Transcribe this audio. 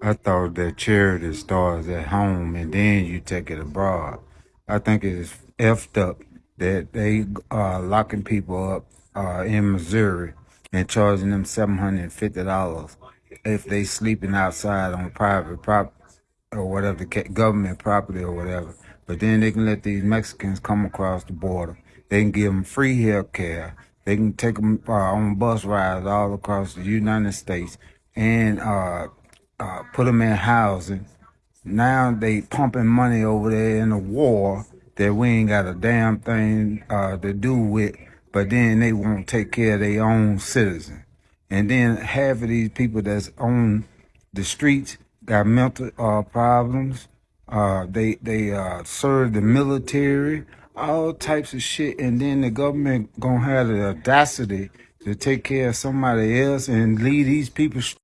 I thought that charity starts at home and then you take it abroad. I think it's effed up that they are locking people up uh, in Missouri and charging them seven hundred and fifty dollars if they sleeping outside on private property or whatever, the government property or whatever. But then they can let these Mexicans come across the border. They can give them free health care. They can take them uh, on bus rides all across the United States and uh, uh, put them in housing. Now they pumping money over there in a war that we ain't got a damn thing uh, to do with. But then they won't take care of their own citizens. And then half of these people that's on the streets got mental uh, problems. Uh, they they uh, serve the military, all types of shit, and then the government gonna have the audacity to take care of somebody else and leave these people